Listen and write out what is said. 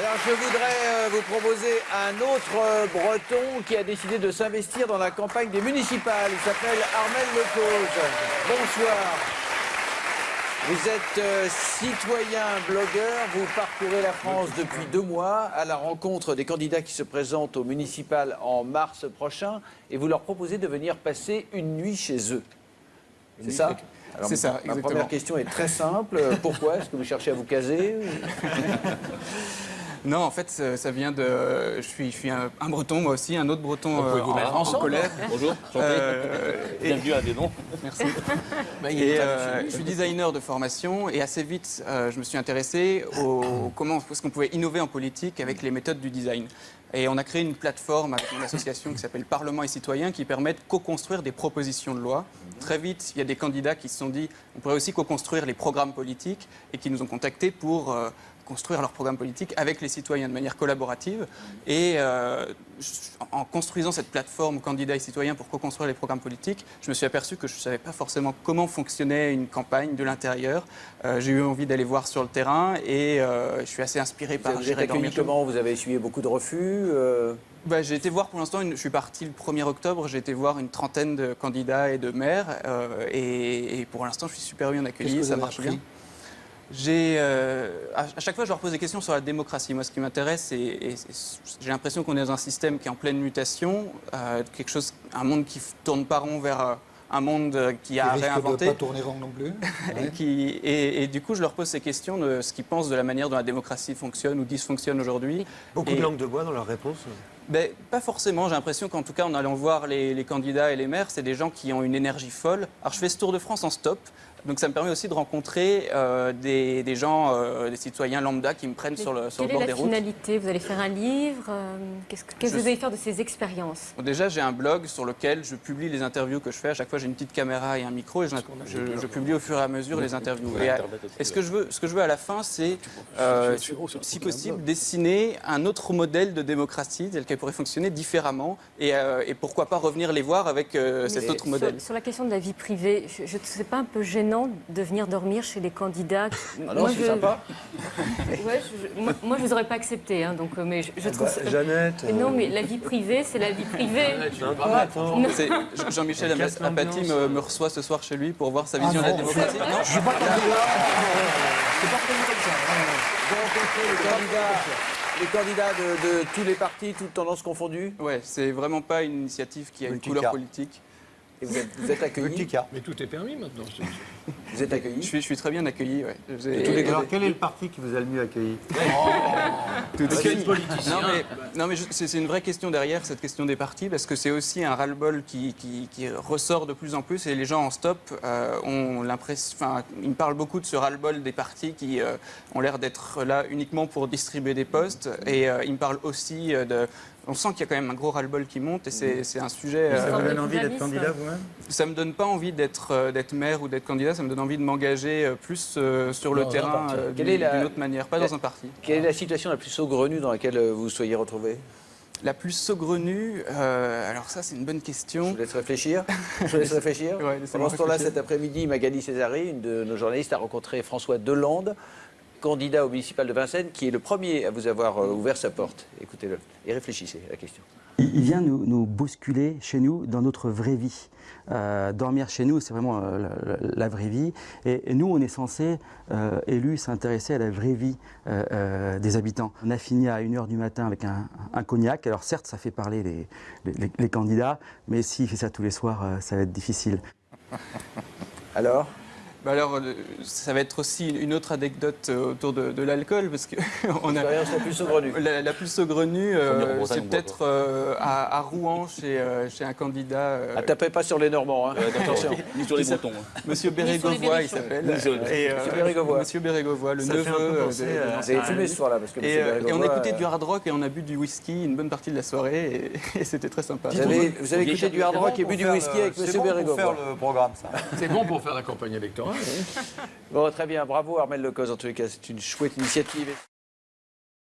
Alors je voudrais euh, vous proposer un autre euh, breton qui a décidé de s'investir dans la campagne des municipales. Il s'appelle Armel Lecause. Bonsoir. Vous êtes euh, citoyen blogueur, vous parcourez la France depuis deux mois à la rencontre des candidats qui se présentent aux municipales en mars prochain et vous leur proposez de venir passer une nuit chez eux. C'est ça C'est ça, Ma première question est très simple. Pourquoi Est-ce que vous cherchez à vous caser Non, en fait, ça vient de. Je suis, je suis un, un breton, moi aussi, un autre breton euh, vous en, colère. Bonjour, enchanté. Euh, et- Bienvenue à Dénon. Merci. Bah, Et euh, je suis designer de formation et assez vite, euh, je me suis intéressé au comment est-ce qu'on pouvait innover en politique avec les méthodes du design. Et on a créé une plateforme avec une association qui s'appelle Parlement et Citoyens qui permet de co-construire des propositions de loi. Très vite, il y a des candidats qui se sont dit on pourrait aussi co-construire les programmes politiques et qui nous ont contactés pour construire leur programme politique avec les citoyens de manière collaborative. Et euh, en construisant cette plateforme candidats et citoyens pour co-construire les programmes politiques, je me suis aperçu que je ne savais pas forcément comment fonctionnait une campagne de l'intérieur. Euh, J'ai eu envie d'aller voir sur le terrain et euh, je suis assez inspiré Vous par chez comment Vous avez essuyé beaucoup de refus bah, J'ai été voir pour l'instant, je suis parti le 1er octobre, j'ai été voir une trentaine de candidats et de maires euh, et, et pour l'instant je suis super bien accueilli, ça marche bien. Euh, à, chaque fois, je leur pose des questions sur la démocratie. Moi, ce qui m'intéresse, c'est, et j'ai l'impression qu'on est dans un système qui est en pleine mutation, euh, quelque chose, un monde qui tourne pas rond vers euh, un monde euh, qui a Qui risque de réinventé. pas tourner rond non plus. Et, Ouais. qui- et- et du coup, je leur pose ces questions de ce qu'ils pensent de la manière dont la démocratie fonctionne ou dysfonctionne aujourd'hui. Beaucoup Et- de langue de bois dans leurs réponses. Ben, pas forcément. J'ai l'impression qu'en tout cas, en allant voir les, les candidats et les maires, c'est des gens qui ont une énergie folle. Alors, je fais ce tour de France en stop. Donc, ça me permet aussi de rencontrer euh, des, des gens, euh, des citoyens lambda qui me prennent sur le, sur le Quelle bord est des la routes. finalité? Vous allez faire un livre euh, Qu'est-ce que, qu'est-ce que Je vous allez faire de ces expériences? Bon, déjà, j'ai un blog sur lequel je publie les interviews que je fais. À chaque fois, j'ai une petite caméra et un micro et je, je- je publie au fur et à mesure les interviews. Et, à- et ce, que je veux, ce que je veux à la fin, c'est, euh, si possible, dessiner un autre modèle de démocratie tel qu'elle pourrait fonctionner différemment et, euh, et pourquoi pas revenir les voir avec euh, cet autre modèle. Sur, sur la question de la vie privée, je, je c'est pas un peu gênant de venir dormir chez les candidats Ah non, c'est sympa. Ouais, je- je- moi, moi, je vous aurais pas accepté, hein, donc, euh, mais je, je trouve. ça- Bah, Jeannette. Mais non, mais la vie privée, c'est la vie privée. Jean-Michel Apathy me, me reçoit ce soir chez lui pour voir sa Ah vision de la non, démocratie. Non Je suis pas comme ça. Vous rencontrez les candidats, les candidats de, de tous les partis, toutes tendances confondues Ouais, c'est vraiment pas une initiative qui a une couleur politique. Et vous êtes, vous êtes accueilli Petit cas. Mais tout est permis maintenant. Vous êtes Je accueilli suis, je suis très bien accueilli. Ouais. J'ai- tous les Alors, quel est le parti qui vous a le mieux accueilli Tout de Quel suite. politicien Non mais, non, mais je- c'est une vraie question derrière, cette question des partis, parce que c'est aussi un ras-le-bol qui, qui- qui ressort de plus en plus et les gens en stop euh, ont l'impression. Enfin, ils me parlent beaucoup de ce ras-le-bol des partis qui euh, ont l'air d'être là uniquement pour distribuer des postes et euh, ils me parlent aussi euh, de. On sent qu'il y a quand même un gros ras-le-bol qui monte et c'est un sujet. Ça vous donne envie d'être candidat vous-même ça me donne pas envie d'être maire ou d'être candidat, ça me donne envie de m'engager euh, plus euh, sur le terrain euh, d'une autre manière, pas la- dans un parti. Quelle est la situation la plus saugrenue dans laquelle vous soyez retrouvé La plus saugrenue, euh, alors ça c'est une bonne Je question. vous laisse réfléchir. Je vous laisse réfléchir. Ouais, Pendant ce temps-là, cet après-midi, Magali Césari, une de nos journalistes, a rencontré François Delande, candidat au municipal de Vincennes, qui est le premier à vous avoir ouvert sa porte. Écoutez-le et réfléchissez à la question. Il vient nous, bousculer chez nous dans notre vraie vie. Euh, dormir chez nous, c'est vraiment euh, la, vraie vie. Et, nous, on est censé, euh, élus, s'intéresser à la vraie vie des habitants. On a fini à 1h du matin avec un, cognac. Alors certes, ça fait parler les, les- candidats, mais s'il fait ça tous les soirs, ça va être difficile. Alors? Bah alors, euh, ça va être aussi une autre anecdote euh, autour de, de l'alcool, parce que on a, L'expérience la plus saugrenue. la, la plus saugrenue, euh, c'est peut-être euh, à, à Rouen, chez, euh, chez un candidat, euh, Ah, tapez pas sur les Normands. Hein. Attention. Ni sur les Bretons. hein. Monsieur Bérégovoy, il s'appelle. Monsieur Bérégovoy. Monsieur Bérégovoy, le Ça neveu Vous avez fumé ce soir-là parce que Et, euh, on écoutait euh, du hard rock et on a bu du whisky une bonne partie de la soirée et, et c'était très sympa. Vous avez, vous avez écouté du hard rock et bu du whisky avec Monsieur Bérégovoy. le programme, ça. C'est bon pour faire la campagne électorale. Bon, très bien. Bravo Armel Lecoz. En tous les cas, c'est une chouette initiative.